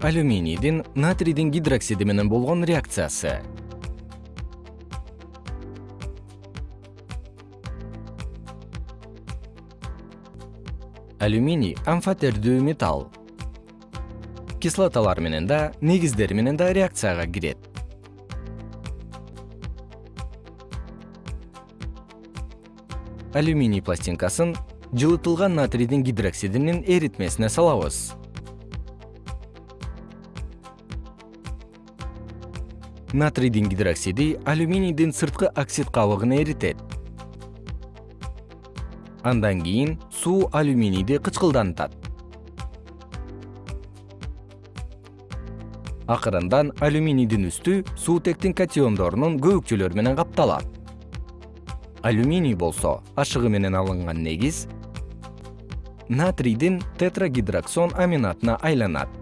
алюминийдин натрийдин гидроксиди менен болгон реакциясы. Алюминий амфотердүү металл. Кислоталар менен да негиздер менен да реакцияга кирет. Алюминий пластинкасын жылытылган натрийдин гидроксидинин эритмесине салабыз натрийдин гидроксиди алюминийдин сырткы оксид кабыгын эритет. Андан кийин суу алюминийди кычкылдантат. Акырындан алюминийдин үстү суутектин катиондорунун көбүкчөлөрү менен капталат. Алюминий болсо ашыгы менен алынган негиз натрийдин тетрагидроксон аминатына айланат